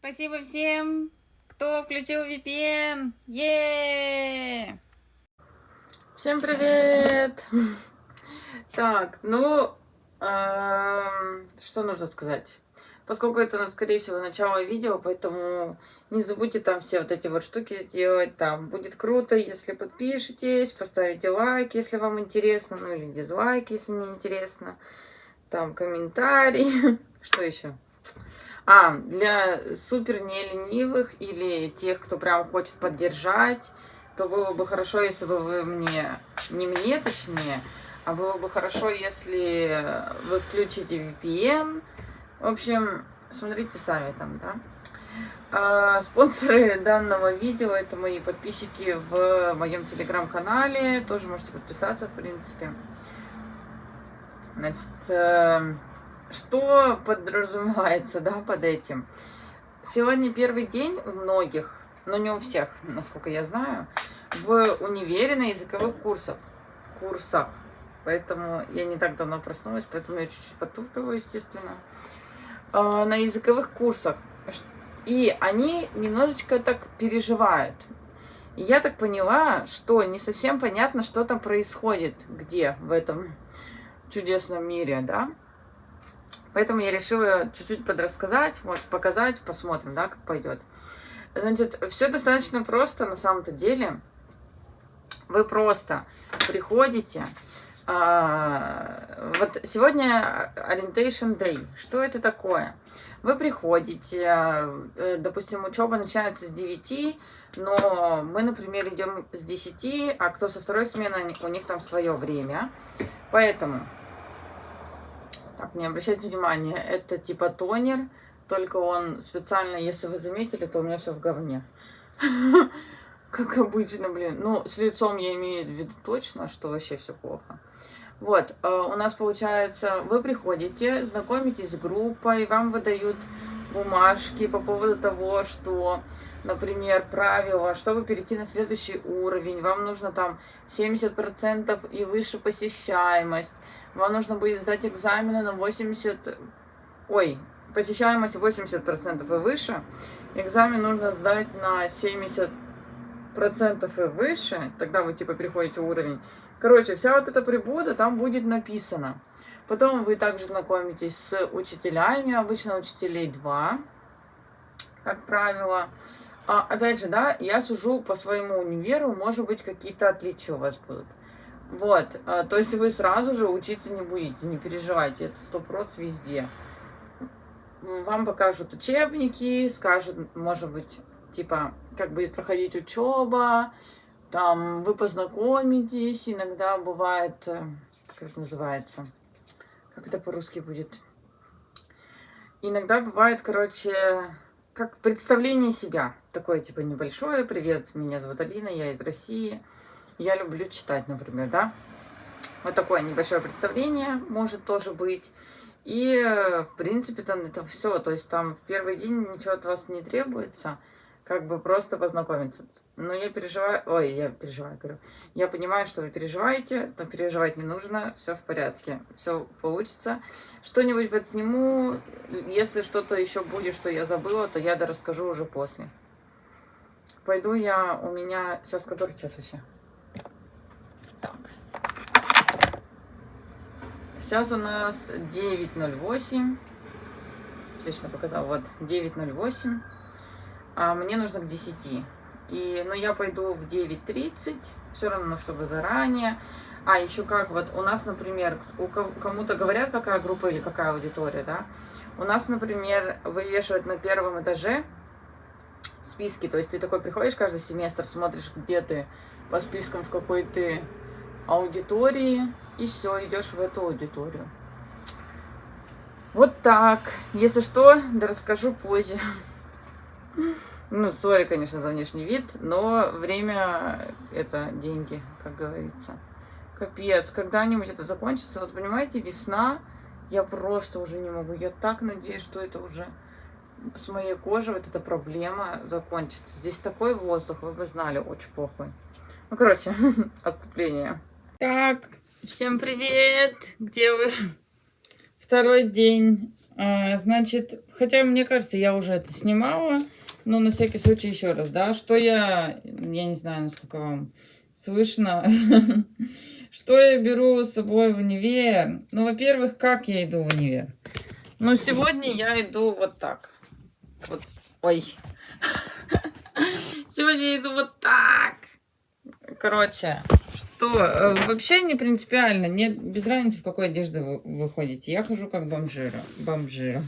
Спасибо всем, кто включил VPN. Е! Всем привет! Так, ну, эм, что нужно сказать? Поскольку это, ну, скорее всего, начало видео, поэтому не забудьте там все вот эти вот штуки сделать. Там будет круто, если подпишетесь, поставите лайк, если вам интересно, ну или дизлайк, если не интересно. Там комментарий. Что еще? А, для супер неленивых или тех, кто прям хочет поддержать, то было бы хорошо, если бы вы мне, не мне точнее, а было бы хорошо, если вы включите VPN. В общем, смотрите сами там, да. А, спонсоры данного видео это мои подписчики в моем телеграм-канале. Тоже можете подписаться, в принципе. Значит, э, что подразумевается, да, под этим? Сегодня первый день у многих, но не у всех, насколько я знаю, в универе на языковых курсах. курсах. Поэтому я не так давно проснулась, поэтому я чуть-чуть потупливаю, естественно. А, на языковых курсах. И они немножечко так переживают. Я так поняла, что не совсем понятно, что там происходит, где в этом чудесном мире, да. Поэтому я решила чуть-чуть подрассказать, может показать, посмотрим, да, как пойдет. Значит, все достаточно просто на самом-то деле. Вы просто приходите, а, вот сегодня Orientation Day. Что это такое? Вы приходите, э, допустим, учеба начинается с 9, но мы, например, идем с 10, а кто со второй смены, у них там свое время. Поэтому так, не обращайте внимания, это типа тонер, только он специально, если вы заметили, то у меня все в говне. Как обычно, блин. Ну, с лицом я имею в виду точно, что вообще все плохо. Вот, э, у нас получается, вы приходите, знакомитесь с группой, вам выдают бумажки по поводу того, что, например, правило, чтобы перейти на следующий уровень, вам нужно там 70% и выше посещаемость, вам нужно будет сдать экзамены на 80... Ой, посещаемость 80% и выше. Экзамен нужно сдать на 70% и выше. Тогда вы типа переходите уровень. Короче, вся вот эта прибуда там будет написана. Потом вы также знакомитесь с учителями. Обычно учителей два, как правило. А, опять же, да, я сужу по своему универу, может быть, какие-то отличия у вас будут. Вот, а, то есть вы сразу же учиться не будете, не переживайте, это сто везде. Вам покажут учебники, скажут, может быть, типа, как будет проходить учеба, там вы познакомитесь, иногда бывает, э, как это называется, как это по-русски будет, иногда бывает, короче, как представление себя, такое типа небольшое, привет, меня зовут Алина, я из России, я люблю читать, например, да. Вот такое небольшое представление может тоже быть. И, в принципе, там это все. То есть там в первый день ничего от вас не требуется. Как бы просто познакомиться. Но я переживаю... Ой, я переживаю, говорю. Я понимаю, что вы переживаете, но переживать не нужно. Все в порядке. Все получится. Что-нибудь подсниму. Если что-то еще будет, что я забыла, то я расскажу уже после. Пойду я... У меня... Сейчас который час вообще? Сейчас у нас 9.08. Отлично показал. Вот 9.08. А мне нужно к 10. И, ну, я пойду в 9.30. Все равно, чтобы заранее. А, еще как, вот у нас, например, кому-то говорят, какая группа или какая аудитория, да? У нас, например, вывешивают на первом этаже списки. То есть ты такой приходишь каждый семестр, смотришь, где ты по спискам, в какой ты аудитории, и все, идешь в эту аудиторию. Вот так. Если что, да расскажу позже. Ну, сори, конечно, за внешний вид, но время — это деньги, как говорится. Капец, когда-нибудь это закончится. Вот понимаете, весна, я просто уже не могу. Я так надеюсь, что это уже с моей кожей вот эта проблема закончится. Здесь такой воздух, вы бы знали, очень плохой. Ну, короче, отступление. Так, всем привет! Где вы? Второй день А, значит, хотя мне кажется, я уже это снимала, но на всякий случай еще раз, да, что я, я не знаю, насколько вам слышно, что я беру с собой в универ. Ну, во-первых, как я иду в универ? Ну, сегодня я иду вот так. Вот, ой. Сегодня я иду вот так. Короче, что э, вообще не принципиально, нет, без разницы, в какой одежде вы, вы ходите. Я хожу как бомжира, бомжира,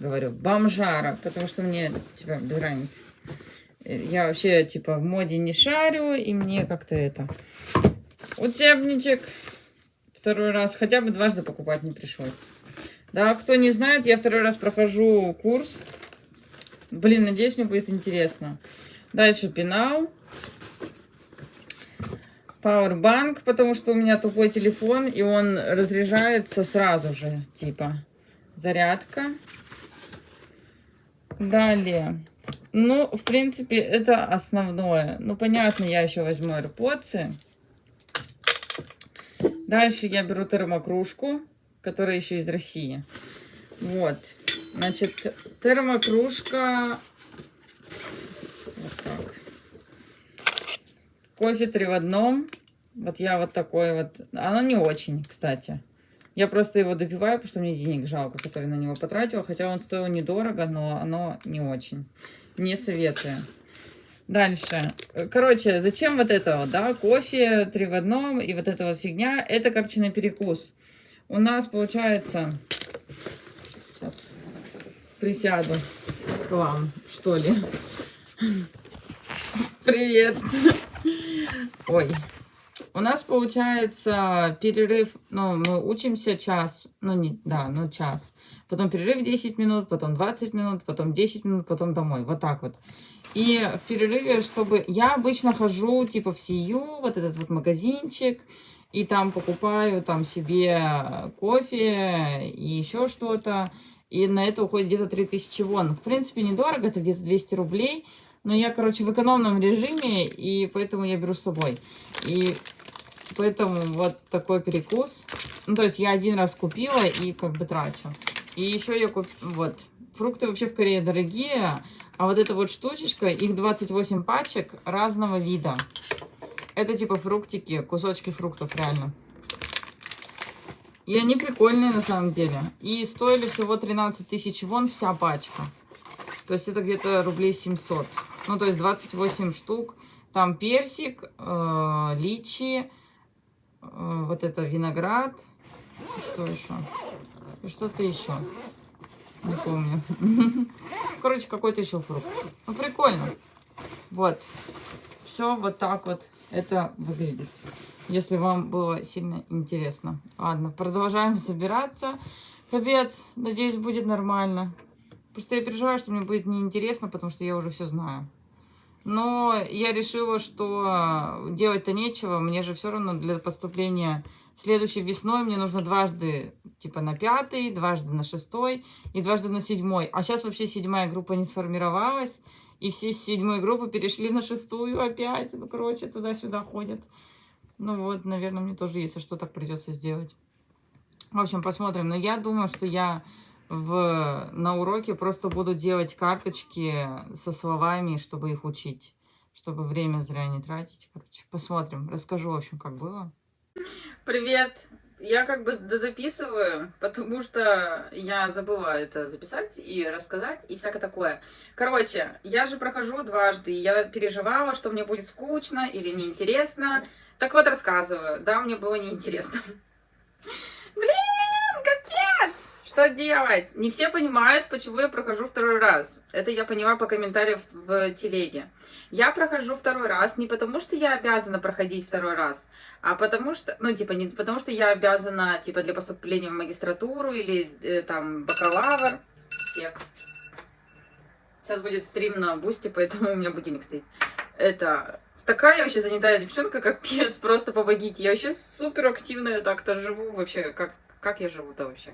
говорю, бомжара, потому что мне, типа, без разницы. Я вообще, типа, в моде не шарю, и мне как-то это... Учебничек второй раз, хотя бы дважды покупать не пришлось. Да, кто не знает, я второй раз прохожу курс. Блин, надеюсь, мне будет интересно. Дальше пенал. Powerbank, потому что у меня тупой телефон, и он разряжается сразу же, типа. Зарядка. Далее. Ну, в принципе, это основное. Ну, понятно, я еще возьму AirPods. Дальше я беру термокружку, которая еще из России. Вот. Значит, термокружка... Вот так. Кофе три в одном. Вот я вот такой вот. Оно не очень, кстати. Я просто его допиваю, потому что мне денег жалко, которые на него потратила. Хотя он стоил недорого, но оно не очень. Не советую. Дальше. Короче, зачем вот это вот, да? Кофе три в одном и вот эта вот фигня. Это копченый перекус. У нас получается... Сейчас присяду к вам, что ли. Привет. Ой. У нас получается перерыв, ну, мы учимся час, ну, не, да, ну, час. Потом перерыв 10 минут, потом 20 минут, потом 10 минут, потом домой. Вот так вот. И в перерыве, чтобы... Я обычно хожу, типа, в Сию, вот этот вот магазинчик, и там покупаю там себе кофе и еще что-то. И на это уходит где-то 3000 вон. В принципе, недорого, это где-то 200 рублей. Но я, короче, в экономном режиме, и поэтому я беру с собой. И поэтому вот такой перекус. Ну, то есть я один раз купила и как бы трачу. И еще я купила, вот, фрукты вообще в Корее дорогие. А вот эта вот штучечка, их 28 пачек разного вида. Это типа фруктики, кусочки фруктов реально. И они прикольные на самом деле. И стоили всего 13 тысяч вон вся пачка. То есть это где-то рублей 700. Ну, то есть 28 штук. Там персик, э, личи, э, вот это виноград. Что еще? Что-то еще. Не помню. Короче, какой-то еще фрукт. Ну, прикольно. Вот. Все вот так вот это выглядит. Если вам было сильно интересно. Ладно, продолжаем собираться. Капец, надеюсь, будет нормально. Просто я переживаю, что мне будет неинтересно, потому что я уже все знаю. Но я решила, что делать-то нечего. Мне же все равно для поступления следующей весной мне нужно дважды, типа на пятый, дважды на шестой и дважды на седьмой. А сейчас вообще седьмая группа не сформировалась. И все с седьмой группы перешли на шестую опять. Ну, короче, туда-сюда ходят. Ну вот, наверное, мне тоже, если что, так придется сделать. В общем, посмотрим. Но я думаю, что я в, на уроке просто буду делать карточки со словами, чтобы их учить. Чтобы время зря не тратить. Короче, посмотрим. Расскажу, в общем, как было. Привет! Я как бы дозаписываю, потому что я забыла это записать и рассказать, и всякое такое. Короче, я же прохожу дважды, я переживала, что мне будет скучно или неинтересно. Так вот, рассказываю. Да, мне было неинтересно. Блин! Что делать? Не все понимают, почему я прохожу второй раз. Это я поняла по комментариям в, в телеге. Я прохожу второй раз не потому, что я обязана проходить второй раз, а потому что, ну, типа, не потому что я обязана, типа, для поступления в магистратуру или э, там бакалавр. Сек. Сейчас будет стрим на бусте, поэтому у меня будильник стоит. Это такая вообще занятая девчонка, капец, просто помогите. Я вообще супер активная так-то живу вообще. Как, как я живу-то вообще?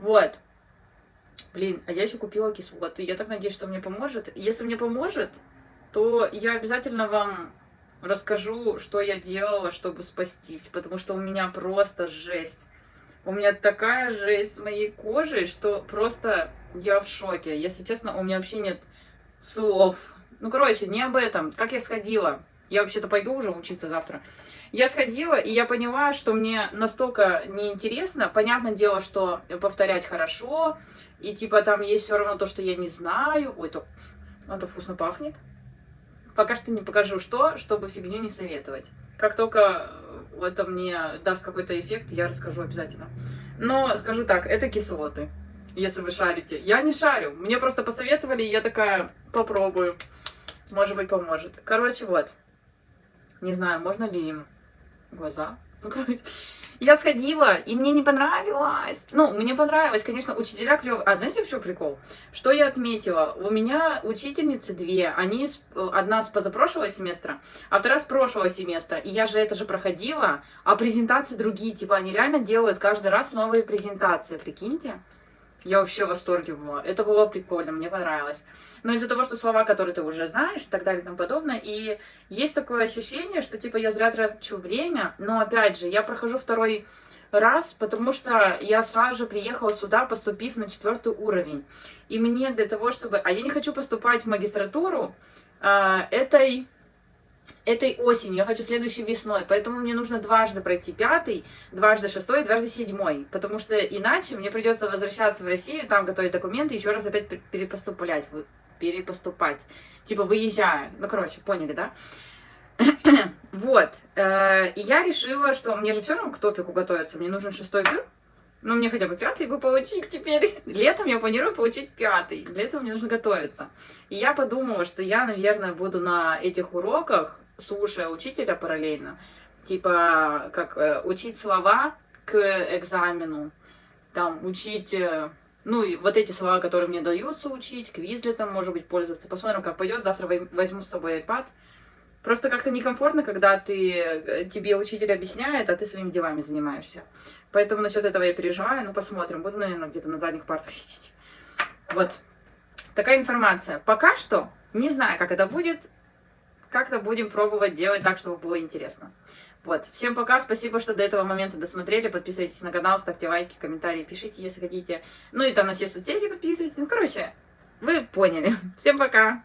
Вот. Блин, а я еще купила кислоту. Я так надеюсь, что мне поможет. Если мне поможет, то я обязательно вам расскажу, что я делала, чтобы спастись. Потому что у меня просто жесть. У меня такая жесть с моей кожей, что просто я в шоке. Если честно, у меня вообще нет слов. Ну, короче, не об этом. Как я сходила? Я вообще-то пойду уже учиться завтра. Я сходила, и я поняла, что мне настолько неинтересно. Понятное дело, что повторять хорошо, и типа там есть все равно то, что я не знаю. Ой, то, это вкусно пахнет. Пока что не покажу что, чтобы фигню не советовать. Как только это мне даст какой-то эффект, я расскажу обязательно. Но скажу так, это кислоты, если вы шарите. Я не шарю, мне просто посоветовали, и я такая, попробую. Может быть, поможет. Короче, вот. Не знаю, можно ли им глаза. Я сходила, и мне не понравилось. Ну, мне понравилось, конечно, учителя клевые. А знаете, в чем прикол? Что я отметила? У меня учительницы две. Они, одна с позапрошлого семестра, а вторая с прошлого семестра. И я же это же проходила. А презентации другие, типа, они реально делают каждый раз новые презентации, прикиньте. Я вообще в восторге была. Это было прикольно, мне понравилось. Но из-за того, что слова, которые ты уже знаешь, и так далее и тому подобное, и есть такое ощущение, что типа я зря трачу время, но опять же, я прохожу второй раз, потому что я сразу же приехала сюда, поступив на четвертый уровень. И мне для того, чтобы... А я не хочу поступать в магистратуру э, этой этой осенью, я хочу следующей весной, поэтому мне нужно дважды пройти пятый, дважды шестой, дважды седьмой, потому что иначе мне придется возвращаться в Россию, там готовить документы, еще раз опять перепоступлять, перепоступать, типа выезжая, ну короче, поняли, да? вот, э, и я решила, что мне же все равно к топику готовиться, мне нужен шестой г, ну, мне хотя бы пятый бы получить теперь. Летом я планирую получить пятый. Для этого мне нужно готовиться. И я подумала, что я, наверное, буду на этих уроках слушая учителя параллельно, типа, как э, учить слова к экзамену, там, учить, э, ну, и вот эти слова, которые мне даются учить, квизлетом, может быть, пользоваться. Посмотрим, как пойдет. Завтра возьму с собой iPad. Просто как-то некомфортно, когда ты, э, тебе учитель объясняет, а ты своими делами занимаешься. Поэтому насчет этого я переживаю. Ну, посмотрим. Буду, наверное, где-то на задних партах сидеть. Вот. Такая информация. Пока что не знаю, как это будет как-то будем пробовать делать так, чтобы было интересно. Вот, всем пока, спасибо, что до этого момента досмотрели, подписывайтесь на канал, ставьте лайки, комментарии, пишите, если хотите. Ну и там на все соцсети подписывайтесь, ну короче, вы поняли. Всем пока!